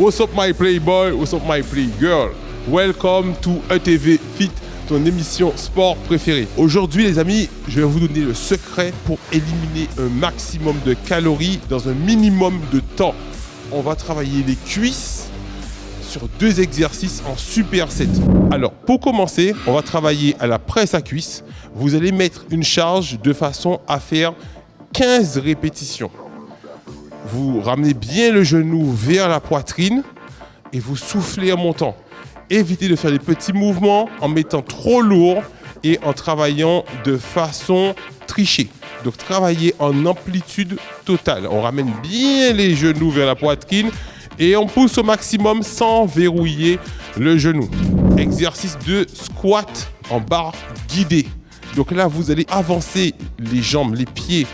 What's up my playboy, what's up my playgirl? Welcome to ETV Fit, ton émission sport préférée. Aujourd'hui les amis, je vais vous donner le secret pour éliminer un maximum de calories dans un minimum de temps. On va travailler les cuisses sur deux exercices en superset. Alors pour commencer, on va travailler à la presse à cuisse. Vous allez mettre une charge de façon à faire 15 répétitions. Vous ramenez bien le genou vers la poitrine et vous soufflez en montant. Évitez de faire des petits mouvements en mettant trop lourd et en travaillant de façon trichée. Donc travaillez en amplitude totale. On ramène bien les genoux vers la poitrine et on pousse au maximum sans verrouiller le genou. Exercice de squat en barre guidée. Donc là, vous allez avancer les jambes, les pieds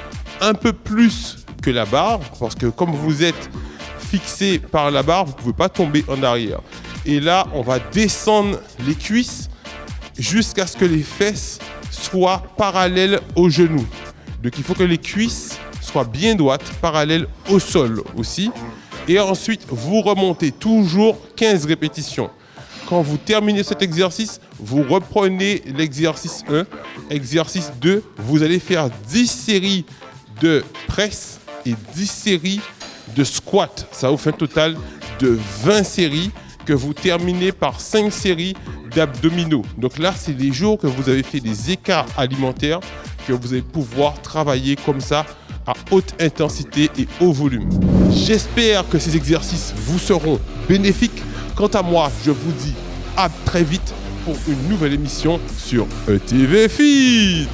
un peu plus la barre parce que comme vous êtes fixé par la barre, vous ne pouvez pas tomber en arrière. Et là, on va descendre les cuisses jusqu'à ce que les fesses soient parallèles aux genoux. Donc il faut que les cuisses soient bien droites, parallèles au sol aussi. Et ensuite, vous remontez toujours 15 répétitions. Quand vous terminez cet exercice, vous reprenez l'exercice 1, exercice 2. Vous allez faire 10 séries de presse et 10 séries de squat. Ça vous fait un total de 20 séries que vous terminez par 5 séries d'abdominaux. Donc là, c'est les jours que vous avez fait des écarts alimentaires que vous allez pouvoir travailler comme ça à haute intensité et haut volume. J'espère que ces exercices vous seront bénéfiques. Quant à moi, je vous dis à très vite pour une nouvelle émission sur ETV Fit.